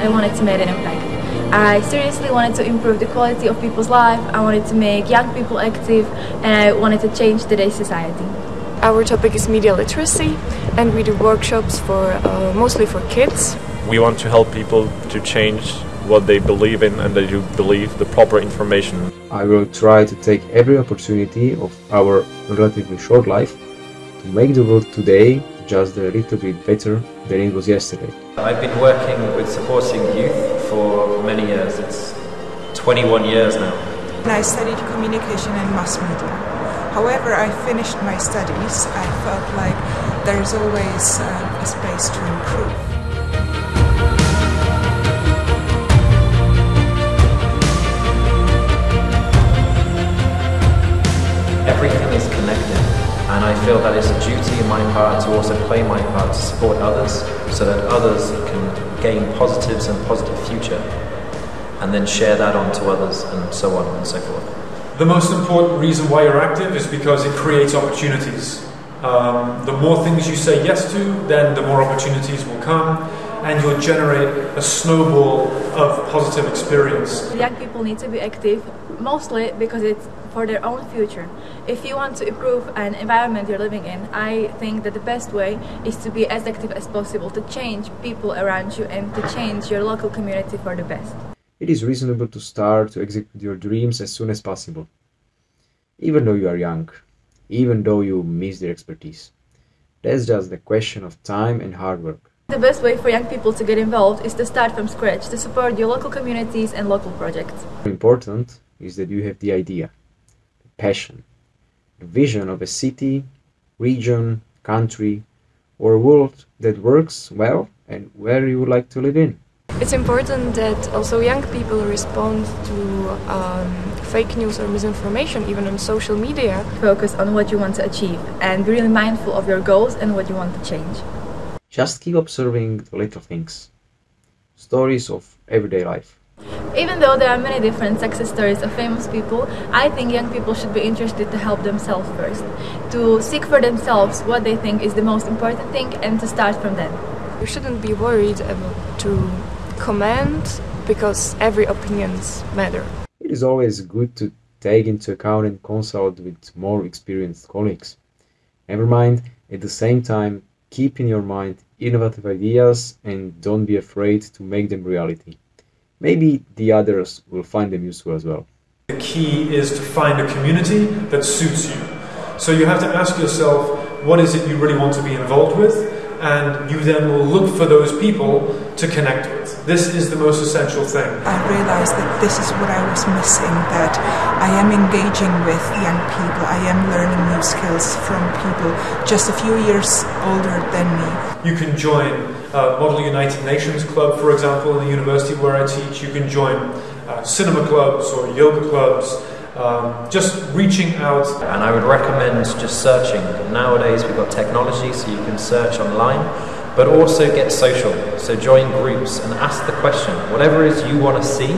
I wanted to make an impact. I seriously wanted to improve the quality of people's life, I wanted to make young people active, and I wanted to change today's society. Our topic is media literacy, and we do workshops for uh, mostly for kids. We want to help people to change what they believe in and that you believe the proper information. I will try to take every opportunity of our relatively short life to make the world today just a little bit better than it was yesterday. I've been working with supporting youth for many years. It's 21 years now. I studied communication and mass media. However, I finished my studies. I felt like there's always uh, a space to improve. I feel that it's a duty in my part to also play my part to support others so that others can gain positives and positive future, and then share that on to others, and so on and so forth. The most important reason why you're active is because it creates opportunities. Um, the more things you say yes to, then the more opportunities will come, and you'll generate a snowball of positive experience. Young people need to be active, mostly because it's for their own future. If you want to improve an environment you're living in, I think that the best way is to be as active as possible to change people around you and to change your local community for the best. It is reasonable to start to execute your dreams as soon as possible. Even though you are young, even though you miss their expertise. That's just a question of time and hard work. The best way for young people to get involved is to start from scratch, to support your local communities and local projects. Important is that you have the idea, the passion, the vision of a city, region, country, or world that works well and where you would like to live in. It's important that also young people respond to um, fake news or misinformation, even on social media. Focus on what you want to achieve and be really mindful of your goals and what you want to change. Just keep observing the little things, stories of everyday life. Even though there are many different success stories of famous people, I think young people should be interested to help themselves first, to seek for themselves what they think is the most important thing and to start from them. You shouldn't be worried about to comment because every opinions matter. It is always good to take into account and consult with more experienced colleagues. Never mind, at the same time, keep in your mind innovative ideas and don't be afraid to make them reality. Maybe the others will find them useful as well. The key is to find a community that suits you. So you have to ask yourself, what is it you really want to be involved with? And you then will look for those people to connect with. This is the most essential thing. I realized that this is what I was missing, that I am engaging with young people, I am learning new skills from people just a few years older than me. You can join uh, Model United Nations Club, for example, in the university where I teach. You can join uh, cinema clubs or yoga clubs. Um, just reaching out. And I would recommend just searching. Nowadays we've got technology so you can search online, but also get social. So join groups and ask the question, whatever it is you want to see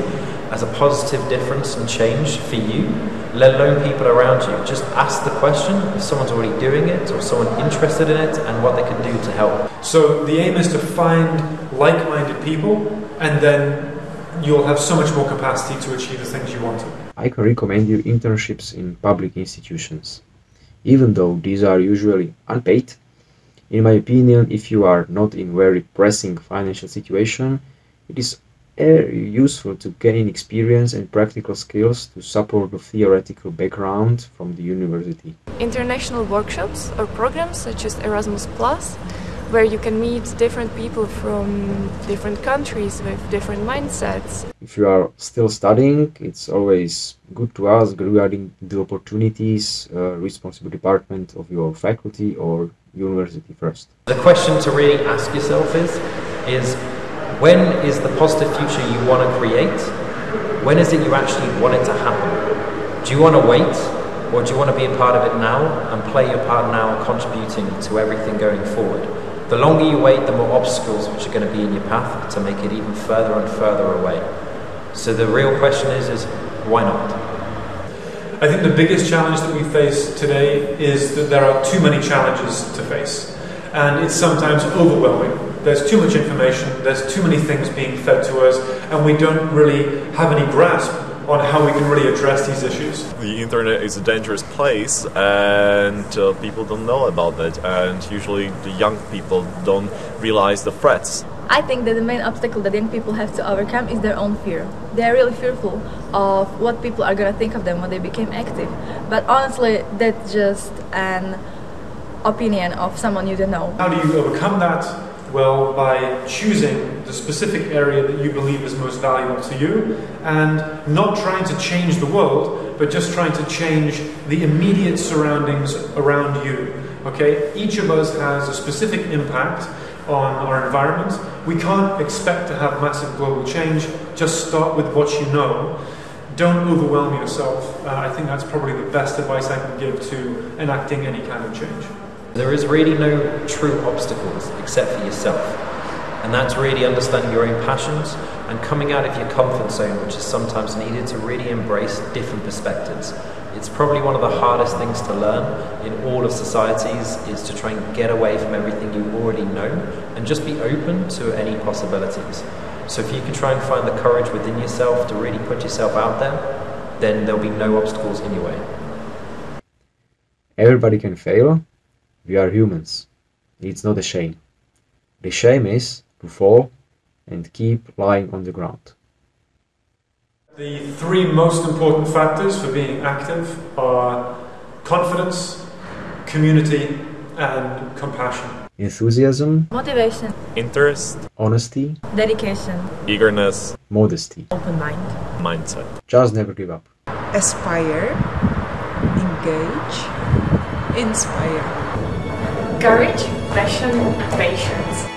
as a positive difference and change for you, let alone people around you. Just ask the question if someone's already doing it or someone interested in it and what they can do to help. So the aim is to find like-minded people and then you'll have so much more capacity to achieve the things you want to. I can recommend you internships in public institutions. Even though these are usually unpaid, in my opinion, if you are not in very pressing financial situation, it is very useful to gain experience and practical skills to support the theoretical background from the university. International workshops or programs such as Erasmus Plus where you can meet different people from different countries with different mindsets. If you are still studying, it's always good to ask regarding the opportunities, uh, responsible department of your faculty or university first. The question to really ask yourself is, is when is the positive future you want to create? When is it you actually want it to happen? Do you want to wait or do you want to be a part of it now and play your part now contributing to everything going forward? The longer you wait, the more obstacles which are going to be in your path to make it even further and further away. So the real question is, is why not? I think the biggest challenge that we face today is that there are too many challenges to face. And it's sometimes overwhelming. there's too much information, there's too many things being fed to us, and we don't really have any grasp on how we can really address these issues. The internet is a dangerous place, and uh, people don't know about it. And usually, the young people don't realize the threats. I think that the main obstacle that young people have to overcome is their own fear. They are really fearful of what people are gonna think of them when they became active. But honestly, that's just an opinion of someone you don't know. How do you overcome that? Well, by choosing the specific area that you believe is most valuable to you and not trying to change the world, but just trying to change the immediate surroundings around you. Okay? Each of us has a specific impact on our environment. We can't expect to have massive global change. Just start with what you know. Don't overwhelm yourself. Uh, I think that's probably the best advice I can give to enacting any kind of change. There is really no true obstacles except for yourself. And that's really understanding your own passions and coming out of your comfort zone, which is sometimes needed to really embrace different perspectives. It's probably one of the hardest things to learn in all of societies is to try and get away from everything you already know and just be open to any possibilities. So if you can try and find the courage within yourself to really put yourself out there, then there'll be no obstacles in your way. Everybody can fail. We are humans. It's not a shame. The shame is to fall and keep lying on the ground. The three most important factors for being active are confidence, community, and compassion. Enthusiasm, Motivation, Interest, honesty, dedication, eagerness, modesty. open mind. mindset. Just never give up. Aspire, engage, inspire. Courage, passion, patience.